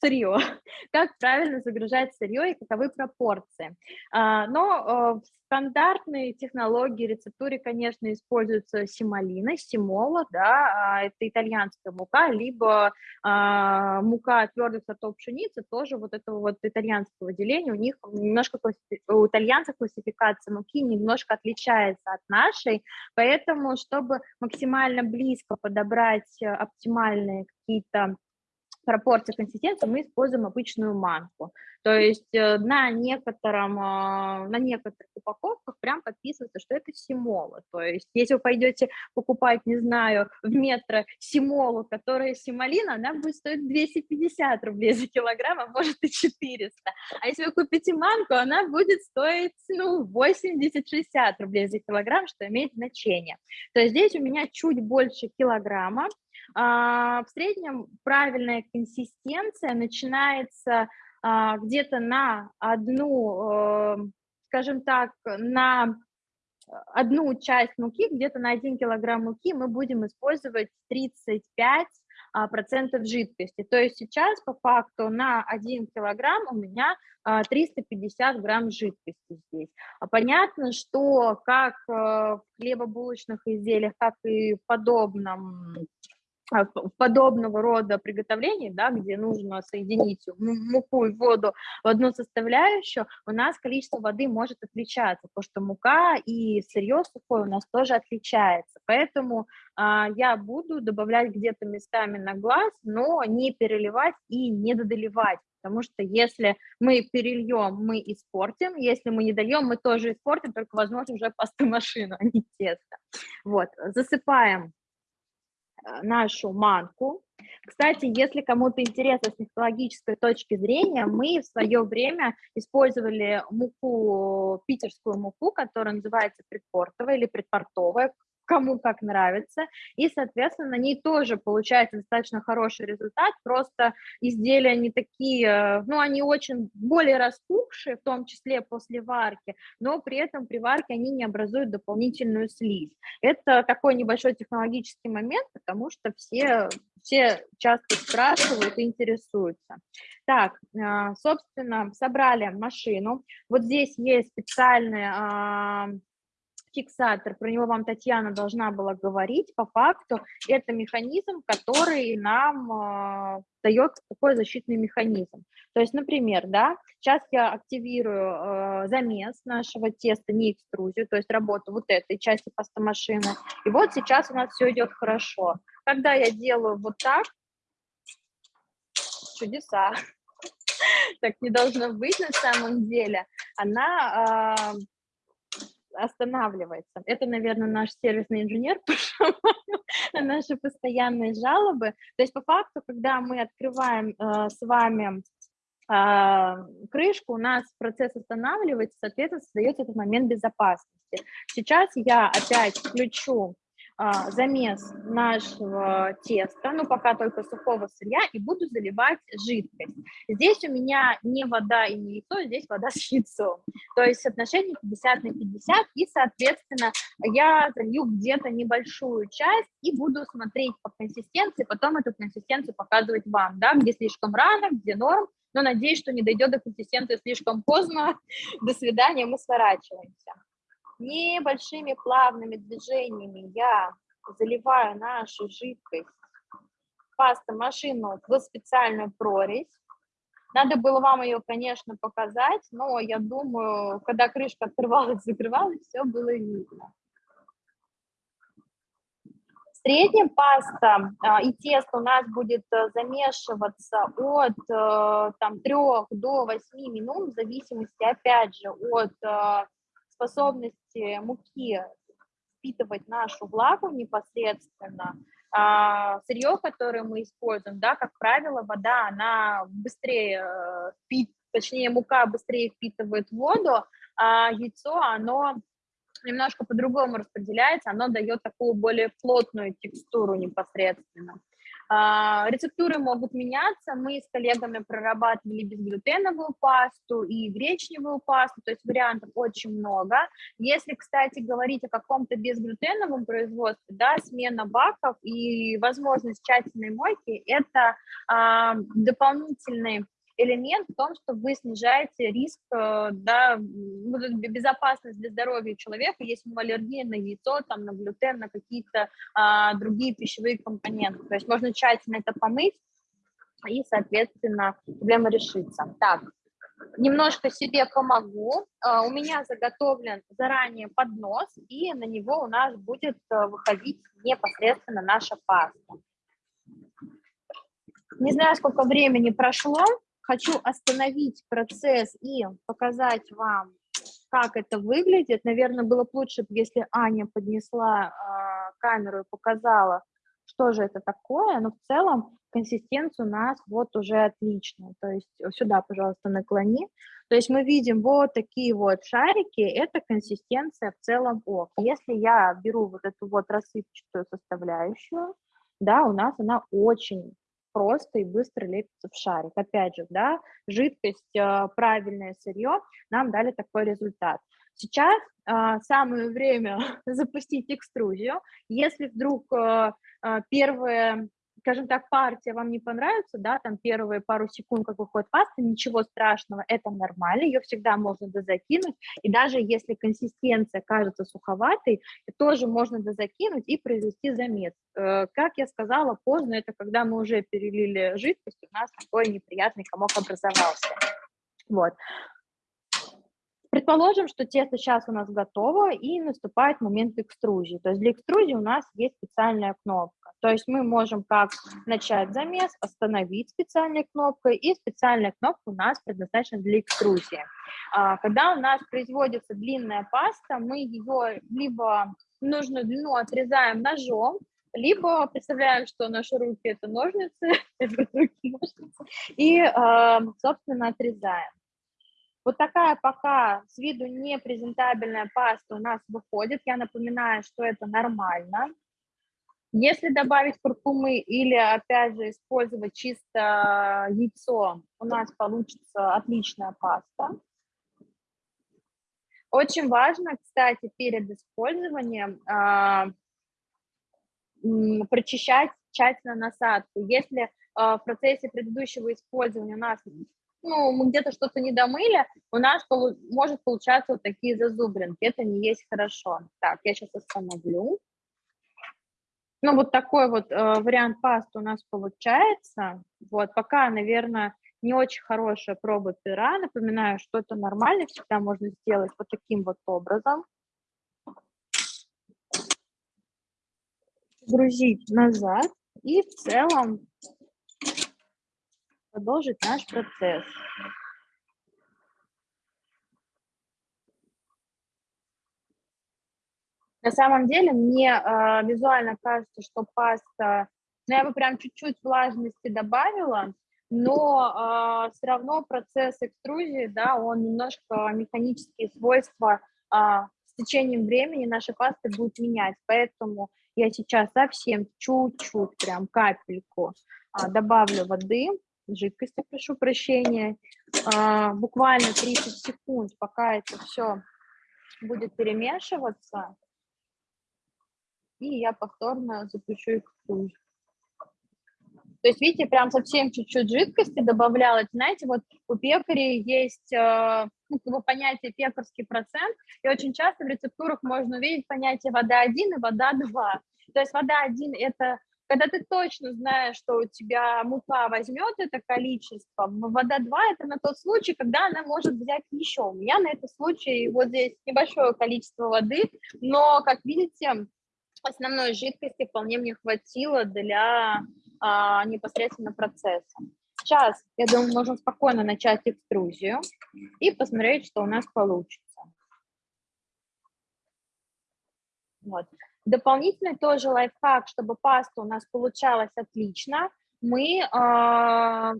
сырье, как правильно загружать сырье и каковы пропорции. А, но э, в стандартной технологии рецептуре, конечно, используется семолина, семола, да, а, это итальянская мука, либо а, мука твердых сортов пшеницы, тоже вот этого вот итальянского деления, у них немножко, у итальянцев классификация муки немножко отличается от нашей, поэтому, чтобы максимально близко подобрать оптимальные какие-то пропорции консистенции мы используем обычную манку. То есть э, на, некотором, а, на некоторых упаковках прям подписывается, что это симола. То есть если вы пойдете покупать, не знаю, в метро симолу, которая симолина, она будет стоить 250 рублей за килограмм, а может и 400. А если вы купите манку, она будет стоить ну, 80-60 рублей за килограмм, что имеет значение. То есть здесь у меня чуть больше килограмма, в среднем правильная консистенция начинается а, где-то на одну, э, скажем так, на одну часть муки, где-то на 1 килограмм муки мы будем использовать 35 а, процентов жидкости. То есть сейчас по факту на 1 килограмм у меня 350 грамм жидкости здесь. Понятно, что как э, в хлебобулочных изделиях, так и в подобном а, подобного рода приготовлений, да, где нужно соединить муку и воду в одну составляющую, у нас количество воды может отличаться, потому что мука и сырье сухое у нас тоже отличается. Поэтому а, я буду добавлять где-то местами на глаз, но не переливать и не додоливать. Потому что если мы перельем, мы испортим, если мы не дольем, мы тоже испортим, только, возможно, уже пастомашину, а не тесто. Вот, засыпаем нашу манку. Кстати, если кому-то интересно с технологической точки зрения, мы в свое время использовали муку, питерскую муку, которая называется предпортовая или предпортовая, кому как нравится, и, соответственно, на ней тоже получается достаточно хороший результат, просто изделия не такие, ну, они очень более распухшие, в том числе после варки, но при этом при варке они не образуют дополнительную слизь. Это такой небольшой технологический момент, потому что все, все часто спрашивают и интересуются. Так, а, собственно, собрали машину. Вот здесь есть специальные а, фиксатор, про него вам Татьяна должна была говорить, по факту. Это механизм, который нам э, дает такой защитный механизм. То есть, например, да, сейчас я активирую э, замес нашего теста, не экструзию, то есть работу вот этой части пастомашины, и вот сейчас у нас все идет хорошо. Когда я делаю вот так, чудеса, так не должно быть на самом деле, она э, останавливается. Это, наверное, наш сервисный инженер на наши постоянные жалобы. То есть по факту, когда мы открываем э, с вами э, крышку, у нас процесс останавливается, соответственно, создается этот момент безопасности. Сейчас я опять включу замес нашего теста, ну пока только сухого сырья, и буду заливать жидкость. Здесь у меня не вода и не яйцо, здесь вода с яйцом. То есть соотношение 50 на 50, и, соответственно, я залью где-то небольшую часть и буду смотреть по консистенции, потом эту консистенцию показывать вам, да, где слишком рано, где норм, но надеюсь, что не дойдет до консистенции слишком поздно. До свидания, мы сворачиваемся небольшими плавными движениями я заливаю нашу жидкость пастомашину в специальную прорезь. Надо было вам ее, конечно, показать, но я думаю, когда крышка открывалась, закрывалась, все было видно. В среднем паста а, и тесто у нас будет а, замешиваться от а, там, 3 до 8 минут, в зависимости, опять же, от а, способности муки впитывать нашу влагу непосредственно. А, сырье, которое мы используем, да, как правило, вода, она быстрее, э, точнее, мука быстрее впитывает воду, а яйцо, оно немножко по-другому распределяется, оно дает такую более плотную текстуру непосредственно. А, рецептуры могут меняться. Мы с коллегами прорабатывали безглютеновую пасту и гречневую пасту, то есть вариантов очень много. Если, кстати, говорить о каком-то безглютеновом производстве, да, смена баков и возможность тщательной мойки – это а, дополнительный элемент в том, что вы снижаете риск, э, да, безопасность для здоровья человека, если у него аллергия на яйцо, там, на глютен, на какие-то а, другие пищевые компоненты. То есть можно тщательно это помыть, и, соответственно, проблема решится. Так, немножко себе помогу. Uh, у меня заготовлен заранее поднос, и на него у нас будет uh, выходить непосредственно наша паста. Не знаю, сколько времени прошло, хочу остановить процесс и показать вам, как это выглядит. Наверное, было бы лучше, если Аня поднесла э, камеру и показала, что же это такое, но в целом консистенция у нас вот уже отличная. То есть сюда, пожалуйста, наклони. То есть мы видим вот такие вот шарики, это консистенция в целом ок. Если я беру вот эту вот рассыпчатую составляющую, да, у нас она очень просто и быстро лепится в шарик. Опять же, да, жидкость, а, правильное сырье нам дали такой результат. Сейчас э, самое время запустить экструзию. Если вдруг э, первые скажем так, партия вам не понравится, да, там первые пару секунд, как выходит паста, ничего страшного, это нормально, ее всегда можно дозакинуть, и даже если консистенция кажется суховатой, тоже можно дозакинуть и произвести замес. Э, как я сказала, поздно, это когда мы уже перелили жидкость, у нас такой неприятный комок образовался. Вот. Предположим, что тесто сейчас у нас готово и наступает момент экструзии. То есть для экструзии у нас есть специальная кнопка. То есть мы можем как начать замес, остановить специальной кнопкой, и специальная кнопка у нас предназначена для экструзии. А, когда у нас производится длинная паста, мы ее либо нужную длину отрезаем ножом, либо представляем, что наши руки это ножницы, и, а, собственно, отрезаем. Вот такая пока с виду не презентабельная паста у нас выходит. Я напоминаю, что это нормально. Если добавить куркумы или, опять же, использовать чисто яйцо, у нас получится отличная паста. Очень важно, кстати, перед использованием э, прочищать тщательно насадку. Если э, в процессе предыдущего использования у нас ну, мы где-то что-то не домыли, у нас полу может получаться вот такие зазубринки. Это не есть хорошо. Так, я сейчас остановлю. Ну, вот такой вот э, вариант пасты у нас получается. Вот, пока, наверное, не очень хорошая проба пера. Напоминаю, что это нормально, всегда можно сделать вот таким вот образом. Грузить назад и в целом продолжить наш процесс. На самом деле мне э, визуально кажется, что паста, ну я бы прям чуть-чуть влажности добавила, но э, все равно процесс экструзии, да, он немножко механические свойства э, с течением времени нашей пасты будет менять, поэтому я сейчас совсем чуть-чуть, прям капельку э, добавлю воды, жидкости, прошу прощения, э, буквально 30 секунд, пока это все будет перемешиваться, и я повторно запущу экструзию. То есть, видите, прям совсем чуть-чуть жидкости добавляла. Знаете, вот у пекарей есть э, ну, понятие пекарский процент, и очень часто в рецептурах можно увидеть понятие вода 1 и вода 2. То есть вода 1 – это когда ты точно знаешь, что у тебя мука возьмет это количество, вода 2 – это на тот случай, когда она может взять еще. У меня на этот случай вот здесь небольшое количество воды, но, как видите, основной жидкости вполне мне хватило для а, непосредственно процесса. Сейчас, я думаю, можем спокойно начать экструзию и посмотреть, что у нас получится. Вот. Дополнительный тоже лайфхак, чтобы паста у нас получалась отлично, мы, э,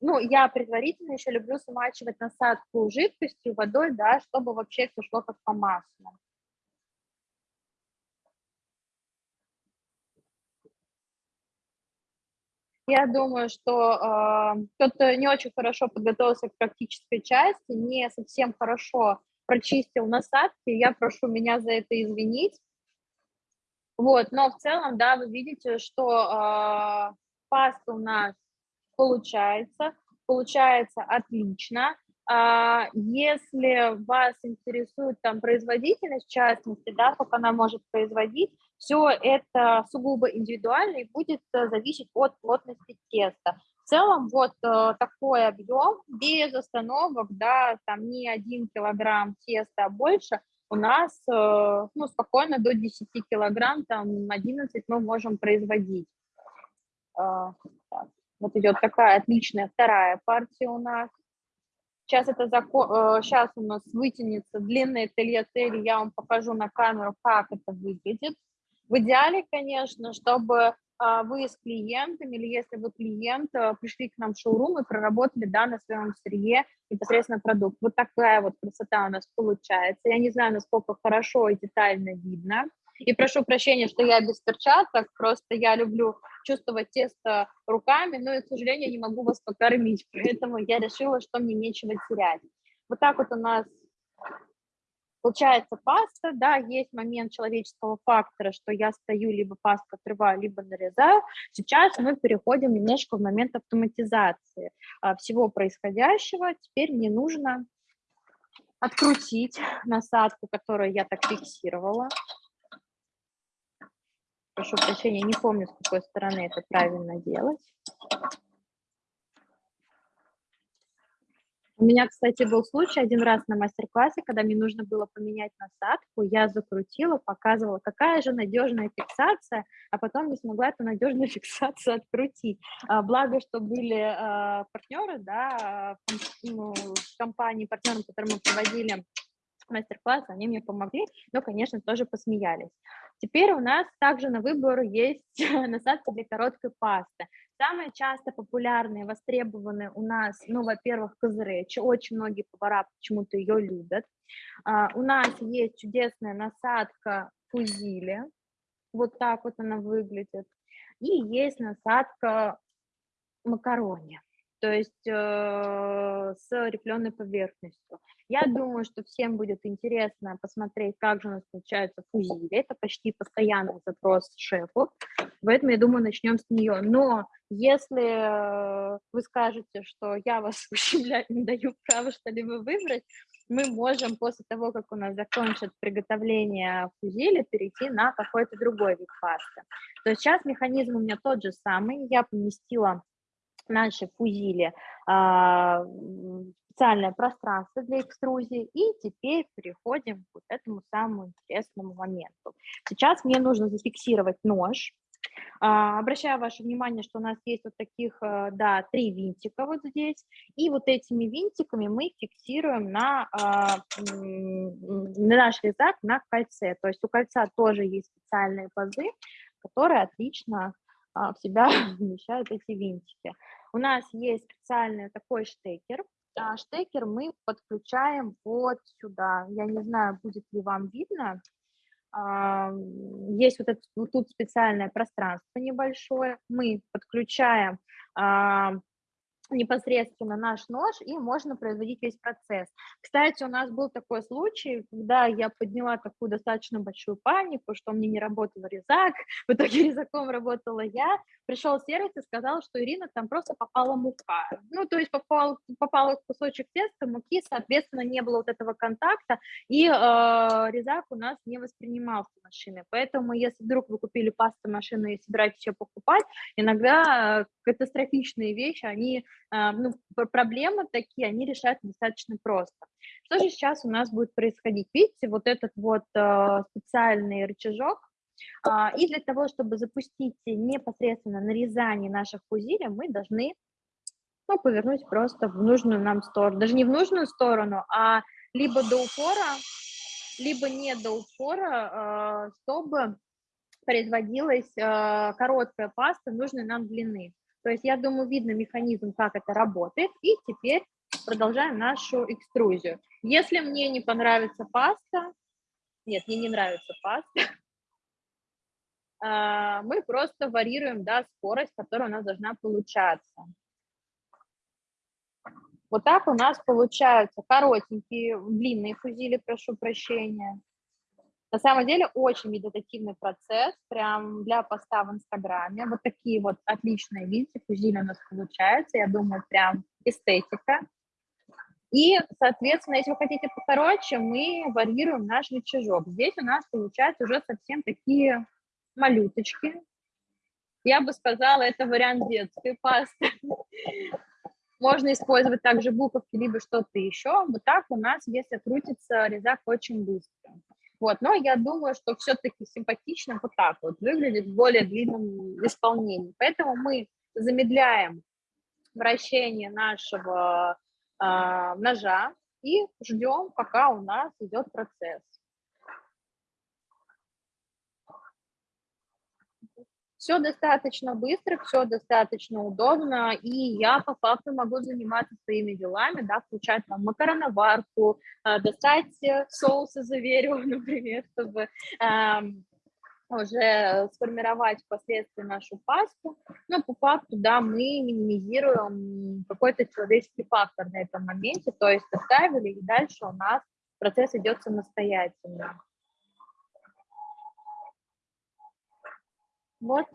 ну, я предварительно еще люблю смачивать насадку жидкостью, водой, да, чтобы вообще все шло как по маслу. Я думаю, что э, кто-то не очень хорошо подготовился к практической части, не совсем хорошо прочистил насадки, я прошу меня за это извинить. Вот, но в целом, да, вы видите, что э, паста у нас получается, получается отлично. А, если вас интересует там производительность, в частности, да, как она может производить, все это сугубо индивидуально и будет э, зависеть от плотности теста. В целом вот э, такой объем без остановок, да, там не один килограмм теста, а больше, у нас э, ну, спокойно до 10 килограмм, там 11 мы можем производить. Вот идет такая отличная вторая партия у нас. Сейчас, это закон, сейчас у нас вытянется длинный телье-тель, я вам покажу на камеру, как это выглядит. В идеале, конечно, чтобы а, вы с клиентами, или если вы клиент, а, пришли к нам в шоурум и проработали да, на своем сырье непосредственно продукт. Вот такая вот красота у нас получается. Я не знаю, насколько хорошо и детально видно. И прошу прощения, что я без перчаток, просто я люблю чувствовать тесто руками, но, и, к сожалению, не могу вас покормить, поэтому я решила, что мне нечего терять. Вот так вот у нас Получается паста, да, есть момент человеческого фактора, что я стою, либо пасту отрываю, либо нарезаю. Сейчас мы переходим немножко в момент автоматизации а, всего происходящего. Теперь мне нужно открутить насадку, которую я так фиксировала. Прошу прощения, не помню, с какой стороны это правильно делать. У меня, кстати, был случай один раз на мастер-классе, когда мне нужно было поменять насадку, я закрутила, показывала, какая же надежная фиксация, а потом не смогла эту надежную фиксацию открутить. А, благо, что были а, партнеры, да, ну, компании, партнерам, которые мы проводили мастер-класс, они мне помогли, но, конечно, тоже посмеялись. Теперь у нас также на выбор есть насадка для короткой пасты. Самые часто популярные, востребованные у нас, ну, во-первых, козыречи. Очень многие повара почему-то ее любят. А, у нас есть чудесная насадка фузили. Вот так вот она выглядит. И есть насадка макарони. То есть э, с рифленой поверхностью. Я думаю, что всем будет интересно посмотреть, как же у нас получается фузили. Это почти постоянный запрос шефу, поэтому, я думаю, начнем с нее. Но если вы скажете, что я вас ущемляю, не даю права что-либо выбрать, мы можем после того, как у нас закончат приготовление фузили, перейти на какой-то другой вид пасты. То есть сейчас механизм у меня тот же самый. Я поместила наши фузили а, специальное пространство для экструзии, и теперь переходим к вот этому самому интересному моменту. Сейчас мне нужно зафиксировать нож, а, обращаю ваше внимание, что у нас есть вот таких, э, да, три винтика вот здесь, и вот этими винтиками мы фиксируем на, а, на наш резак на кольце. То есть у кольца тоже есть специальные пазы, которые отлично в себя вмещают эти винтики. У нас есть специальный такой штекер. Штекер мы подключаем вот сюда. Я не знаю, будет ли вам видно есть вот, это, вот тут специальное пространство небольшое, мы подключаем непосредственно наш нож, и можно производить весь процесс. Кстати, у нас был такой случай, когда я подняла такую достаточно большую панику, что мне не работал резак, в итоге резаком работала я, пришел сервис и сказал, что Ирина, там просто попала мука. Ну, то есть попал, попал кусочек теста, муки, соответственно, не было вот этого контакта, и э, резак у нас не воспринимался машиной. Поэтому, если вдруг вы купили пасту машину и собираетесь ее покупать, иногда э, катастрофичные вещи, они ну, проблемы такие, они решаются достаточно просто. Что же сейчас у нас будет происходить? Видите, вот этот вот а, специальный рычажок, а, и для того, чтобы запустить непосредственно нарезание наших фузилей, мы должны ну, повернуть просто в нужную нам сторону. Даже не в нужную сторону, а либо до упора, либо не до упора, чтобы производилась короткая паста нужной нам длины. То есть я думаю, видно механизм, как это работает. И теперь продолжаем нашу экструзию. Если мне не понравится паста, нет, мне не нравится паста, а, мы просто варьируем да, скорость, которая у нас должна получаться. Вот так у нас получаются коротенькие, длинные фузили, прошу прощения. На самом деле очень медитативный процесс, прям для поста в Инстаграме. Вот такие вот отличные, видите, фузили у нас получаются, я думаю, прям эстетика. И, соответственно, если вы хотите покороче, мы варьируем наш рычажок. Здесь у нас получаются уже совсем такие малюточки. Я бы сказала, это вариант детской пасты. Можно использовать также буковки, либо что-то еще. Вот так у нас, если крутится резак очень быстро. Вот, но я думаю, что все-таки симпатично вот так вот выглядит в более длинном исполнении. Поэтому мы замедляем вращение нашего э, ножа и ждем, пока у нас идет процесс. Все достаточно быстро, все достаточно удобно, и я по факту могу заниматься своими делами, да, включать там макароноварку, э, достать соусы заверю, например, чтобы э, уже сформировать впоследствии нашу пасту, но по факту, да, мы минимизируем какой-то человеческий фактор на этом моменте, то есть оставили, и дальше у нас процесс идет самостоятельно. Вот.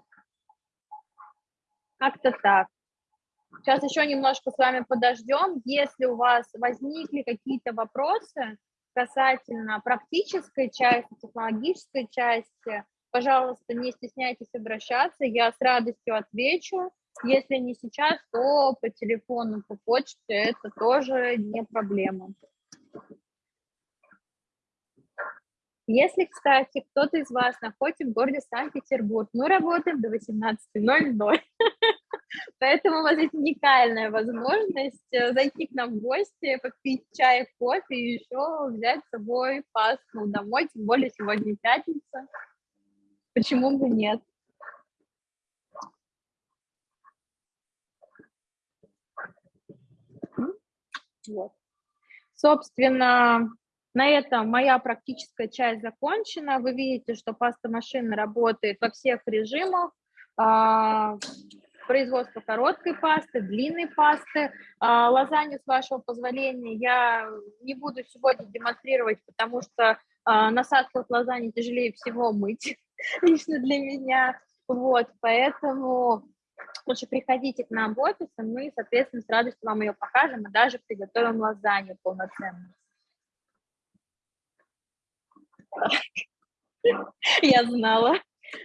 Как-то так. Сейчас еще немножко с вами подождем. Если у вас возникли какие-то вопросы касательно практической части, технологической части, пожалуйста, не стесняйтесь обращаться, я с радостью отвечу. Если не сейчас, то по телефону, по почте это тоже не проблема. Если, кстати, кто-то из вас находится в городе Санкт-Петербург, мы работаем до 18.00, поэтому у вас есть уникальная возможность э, зайти к нам в гости, попить чай, кофе и еще взять с собой пасту домой, тем более сегодня пятница. Почему бы нет? Вот. Собственно, на этом моя практическая часть закончена. Вы видите, что паста машина работает во всех режимах. А, производство короткой пасты, длинной пасты. А, лазанью, с вашего позволения, я не буду сегодня демонстрировать, потому что а, насадку от лазаньи тяжелее всего мыть, лично для меня. Вот, поэтому лучше приходите к нам в офис, и мы, соответственно, с радостью вам ее покажем и даже приготовим лазанью полноценную. Я знала.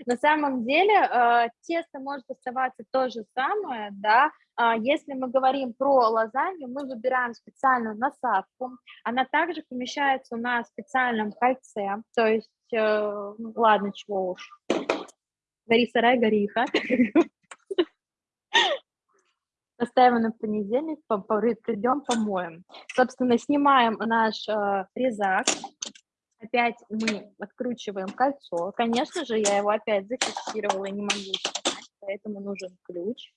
На самом деле э, тесто может оставаться то же самое, да, а если мы говорим про лазанью, мы выбираем специальную насадку, она также помещается в специальном кольце, то есть, э, ну, ладно, чего уж, гори сарай, гори хат. Оставим на понедельник, придем, помоем. Собственно, снимаем наш э, резак, Опять мы откручиваем кольцо. Конечно же, я его опять зафиксировала и не могу снять, поэтому нужен ключ.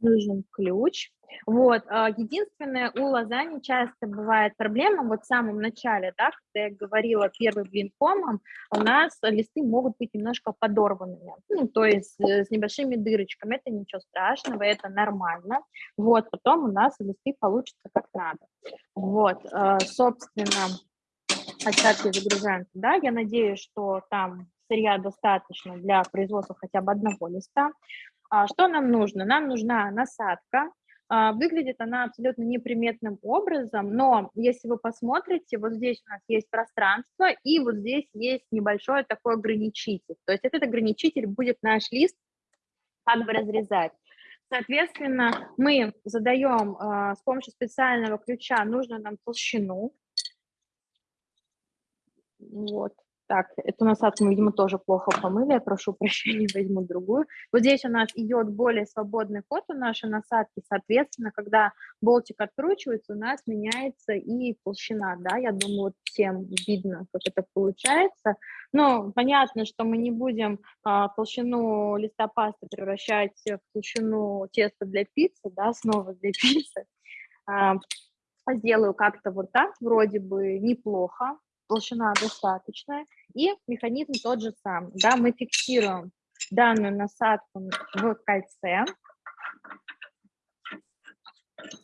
Нужен ключ. Вот, а, единственное, у лазани часто бывает проблема, вот в самом начале, да, когда я говорила первым блинкомом, у нас листы могут быть немножко подорванными, ну, то есть э, с небольшими дырочками, это ничего страшного, это нормально, вот, потом у нас листы получатся как надо. Вот, а, собственно, остатки загружаем туда, я надеюсь, что там сырья достаточно для производства хотя бы одного листа. А, что нам нужно? Нам нужна насадка. А, выглядит она абсолютно неприметным образом, но если вы посмотрите, вот здесь у нас есть пространство, и вот здесь есть небольшой такой ограничитель. То есть этот ограничитель будет наш лист как бы разрезать. Соответственно, мы задаем э, с помощью специального ключа нужную нам толщину. Вот. Так, эту насадку мы, видимо, тоже плохо помыли, я прошу прощения, возьму другую. Вот здесь у нас идет более свободный ход у нашей насадки, соответственно, когда болтик откручивается, у нас меняется и толщина, да, я думаю, вот всем видно, как это получается. Но понятно, что мы не будем а, толщину листа пасты превращать в толщину теста для пиццы, да, снова для пиццы. А, сделаю как-то вот так, вроде бы неплохо, толщина достаточная, и механизм тот же самый. Да, мы фиксируем данную насадку в кольце,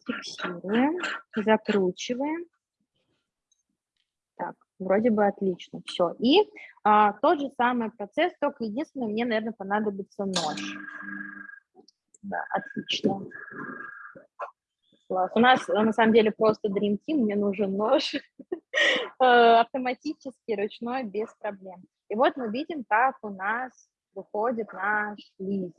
фиксируем, закручиваем. Так, вроде бы отлично, все. И а, тот же самый процесс, только единственное, мне, наверное, понадобится нож. Да, отлично. Класс. У нас на самом деле просто Dream Team, мне нужен нож э, автоматически, ручной, без проблем. И вот мы видим, как у нас выходит наш лист.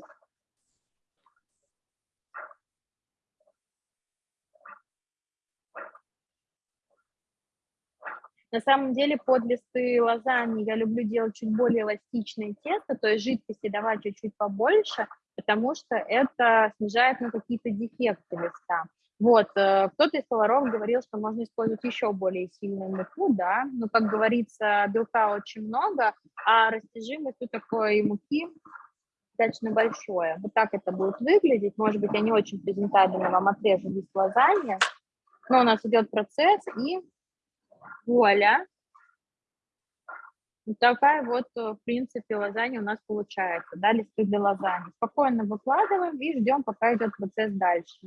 На самом деле под листы лазаньи я люблю делать чуть более эластичное тесто, то есть жидкости давать чуть-чуть побольше, потому что это снижает на какие-то дефекты листа. Вот, э, кто-то из поваров говорил, что можно использовать еще более сильную муку, да, но, как говорится, белка очень много, а растяжимость у такой муки достаточно большое. Вот так это будет выглядеть. Может быть, я не очень презентабельно вам отрежу лист лазаньи, но у нас идет процесс, и вуаля, вот такая вот, э, в принципе, лазанья у нас получается, да, листы для лазаньи. Спокойно выкладываем и ждем, пока идет процесс дальше.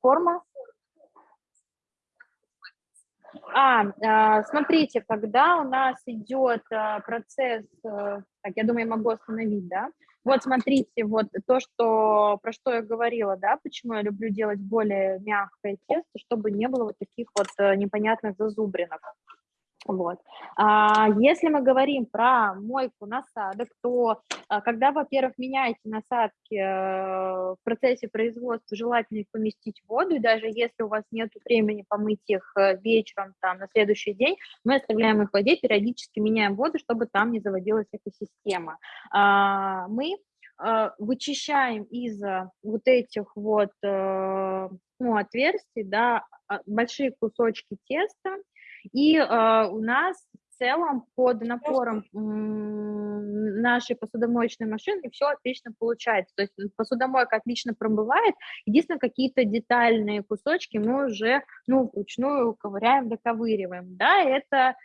Форма? А, а, смотрите, когда у нас идет а, процесс, а, так, я думаю, я могу остановить, да? Вот смотрите, вот то, что, про что я говорила, да, почему я люблю делать более мягкое тесто, чтобы не было вот таких вот непонятных зазубринок. Вот. А, если мы говорим про мойку насадок, то а, когда, во-первых, меняете насадки э, в процессе производства, желательно их поместить в воду, и даже если у вас нет времени помыть их э, вечером, там, на следующий день, мы оставляем их в воде, периодически меняем воду, чтобы там не заводилась экосистема. А, мы э, вычищаем из вот этих вот ну, отверстий, да, большие кусочки теста, и э, у нас в целом под напором нашей посудомоечной машины, все отлично получается. То есть посудомойка отлично промывает, единственное, какие-то детальные кусочки мы уже, ну, вручную ковыряем, доковыриваем, да, это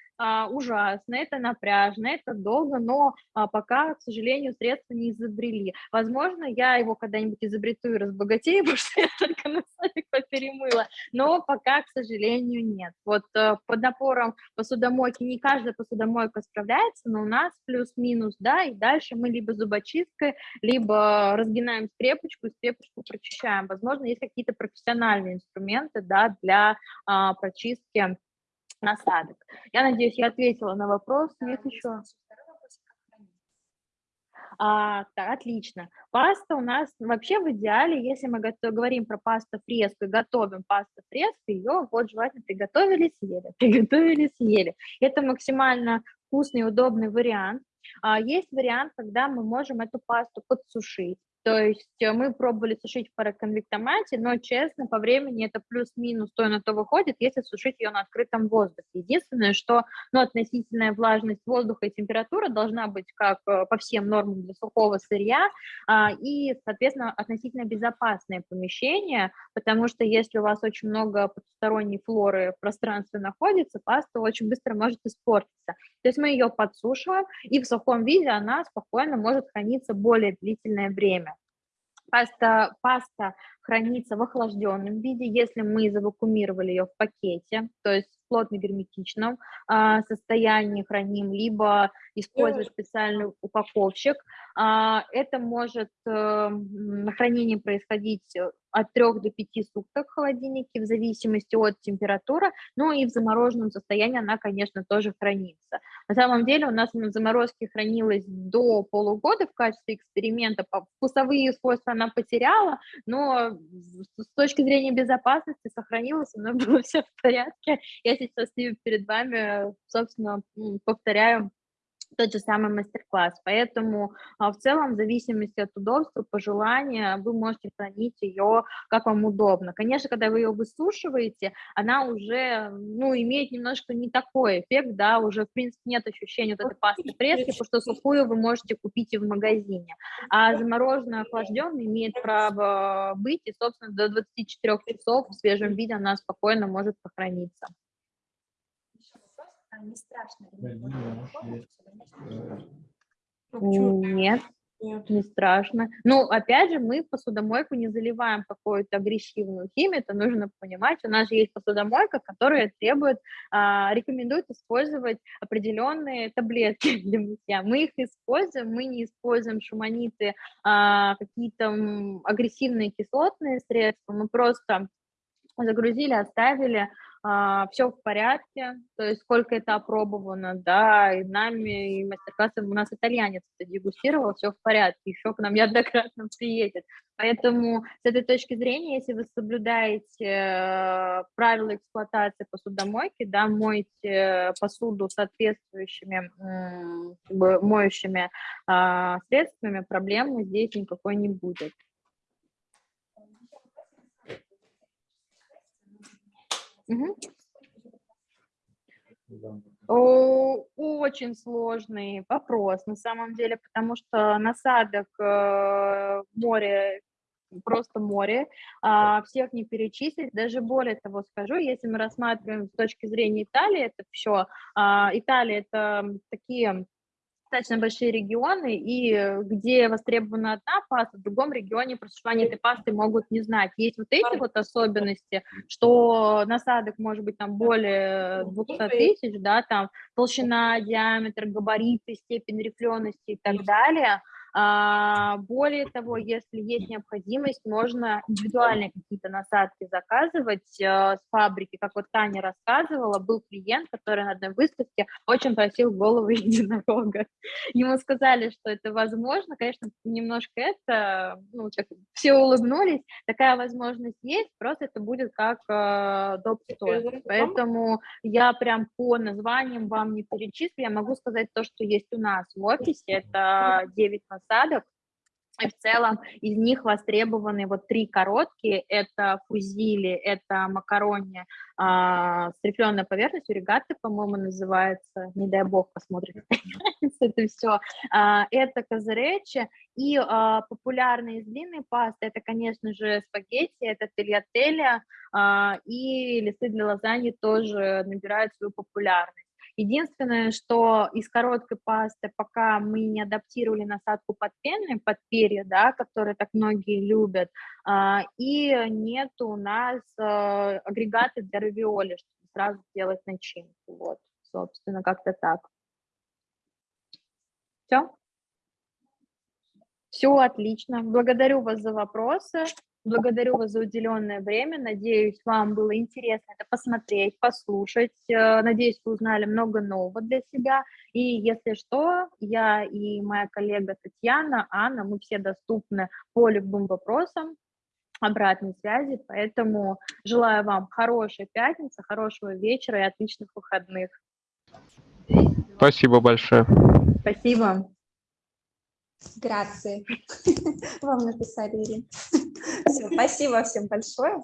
ужасно, это напряжно, это долго, но а, пока, к сожалению, средства не изобрели. Возможно, я его когда-нибудь изобрету и разбогатею, потому что я только на садик поперемыла, но пока, к сожалению, нет. Вот а, под напором посудомойки не каждая посудомойка справляется, но у нас плюс-минус, да, и дальше мы либо зубочисткой, либо разгинаем скрепочку и скрепочку прочищаем. Возможно, есть какие-то профессиональные инструменты, да, для а, прочистки насадок. Я надеюсь, я ответила на вопрос. Есть еще? А, так, отлично. Паста у нас вообще в идеале, если мы готов, говорим про пасту фреску готовим пасту фреску, ее вот желательно приготовили, съели, приготовили, съели. Это максимально вкусный и удобный вариант. А, есть вариант, когда мы можем эту пасту подсушить. То есть э, мы пробовали сушить в параконвектомате, но, честно, по времени это плюс-минус то на то выходит, если сушить ее на открытом воздухе. Единственное, что ну, относительная влажность воздуха и температура должна быть как э, по всем нормам для сухого сырья, а, и, соответственно, относительно безопасное помещение, потому что если у вас очень много потусторонней флоры в пространстве находится, паста очень быстро может испортиться. То есть мы ее подсушиваем, и в сухом виде она спокойно может храниться более длительное время. Паста, паста хранится в охлажденном виде, если мы завакумировали ее в пакете, то есть в плотно-герметичном а, состоянии храним, либо используя специальный упаковщик. А, это может на хранении происходить от 3 до 5 суток в холодильнике, в зависимости от температуры, ну и в замороженном состоянии она, конечно, тоже хранится. На самом деле у нас в заморозке хранилась до полугода в качестве эксперимента, вкусовые свойства она потеряла, но с точки зрения безопасности сохранилась, у нас было все в порядке. Я сейчас перед вами, собственно, повторяю тот же самый мастер-класс. Поэтому а, в целом, в зависимости от удобства, пожелания, вы можете хранить ее как вам удобно. Конечно, когда вы ее высушиваете, она уже, ну, имеет немножко не такой эффект, да, уже, в принципе, нет ощущения вот этой пасты прески, потому что сухую вы можете купить и в магазине. А замороженная, охлажденная имеет право быть, и, собственно, до 24 часов в свежем виде она спокойно может сохраниться не страшно? Нет, нет, не страшно. Ну, опять же, мы посудомойку не заливаем какую-то агрессивную химию, это нужно понимать. У нас же есть посудомойка, которая требует, а, рекомендует использовать определенные таблетки для мытья. Мы их используем, мы не используем шуманиты, а, какие-то агрессивные кислотные средства, мы просто загрузили, оставили, а, все в порядке, то есть сколько это опробовано, да, и нами, и мастер-классом у нас итальянец это дегустировал, все в порядке, еще к нам неоднократно приедет. Поэтому с этой точки зрения, если вы соблюдаете э, правила эксплуатации посудомойки, да, моете посуду соответствующими бы, моющими а, средствами, проблемы здесь никакой не будет. Угу. Очень сложный вопрос на самом деле, потому что насадок э, море просто море, а, всех не перечислить, даже более того скажу, если мы рассматриваем с точки зрения Италии, это все, а, Италия это такие достаточно большие регионы, и где востребована одна паста, в другом регионе про существование этой пасты могут не знать. Есть вот эти вот особенности, что насадок может быть там более 200 тысяч, да, там толщина, диаметр, габариты, степень рифлености и так далее – более того, если есть необходимость, можно индивидуальные какие-то насадки заказывать э, с фабрики. Как вот Таня рассказывала, был клиент, который на одной выставке очень просил голову единорога. Ему сказали, что это возможно. Конечно, немножко это, ну, так, все улыбнулись. Такая возможность есть, просто это будет как э, доп. Поэтому я прям по названиям вам не перечислю. Я могу сказать то, что есть у нас в офисе. Это 9 насадок насадок, И в целом из них востребованы вот три короткие, это фузили, это макарони а, с рифленой поверхностью, регаты, по-моему, называется, не дай бог посмотрите, это все. А, это казаречи и а, популярные из длинной пасты, это, конечно же, спагетти, это тельятеля а, и листы для лазаньи тоже набирают свою популярность. Единственное, что из короткой пасты, пока мы не адаптировали насадку под пеной, под перья, да, которые так многие любят, а, и нет у нас а, агрегаты для равиоли, чтобы сразу сделать начинку. Вот, собственно, как-то так. Все? Все отлично. Благодарю вас за вопросы. Благодарю вас за уделенное время. Надеюсь, вам было интересно это посмотреть, послушать. Э, надеюсь, вы узнали много нового для себя. И если что, я и моя коллега Татьяна, Анна, мы все доступны по любым вопросам обратной связи. Поэтому желаю вам хорошей пятницы, хорошего вечера и отличных выходных. Спасибо большое. Спасибо. Грации. Вам написали, Ирина. Все, спасибо всем большое.